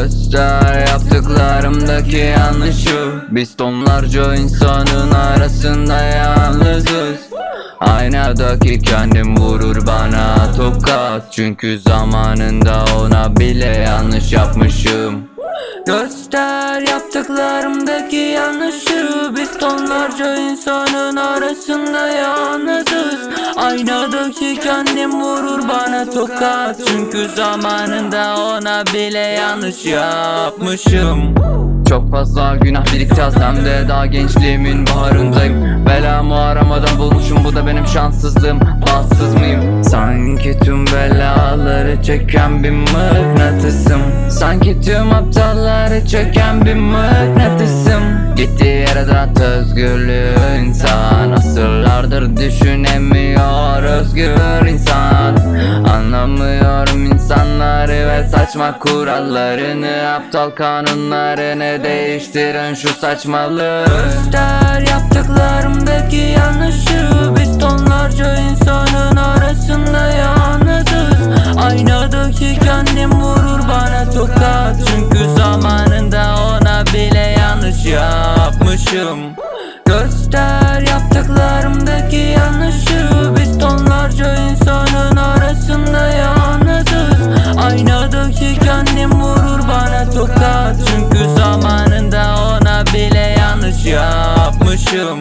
Göster yaptıklarımdaki yanlışı Biz tonlarca insanın arasında yalnızız. Aynadaki kendim vurur bana tokat. Çünkü zamanında ona bile yanlış yapmışım. Göster yaptıklarımdaki yanlışı Biz tonlarca insanın arasında yalnızız. Aynadaki kendim vurur bana tokat. Çünkü zamanında ona bile yanlış yapmışım. Çok fazla günah birikeceğiz hem de. Daha gençliğimin baharındayım. Belamı aramadan bulmuşum. Bu da benim şanssızlığım. Bahtsız mıyım? Sanki tüm belaları çeken bir mıknatısım. Sanki tüm aptalları çeken bir mıknatısım. Gittiği dağıt özgürlüğü insan. Asırlardır düşünemiyor özgür insan. Anlamıyorum insanları ve saçma kurallarını. Aptal kanunlarını değiştirin şu saçmalığı. Göster yaptıklarımdaki yanlışı. Biz tonlarca insanın arasında yalnızız. Aynadaki kendim vurur bana tokat yapmışım Göster yaptıklarımdaki yanlışı. Biz tonlarca insanın arasında yalnızız. Aynadaki kendim vurur bana tokat. Çünkü zamanında ona bile yanlış yapmışım